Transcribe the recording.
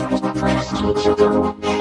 like prestige,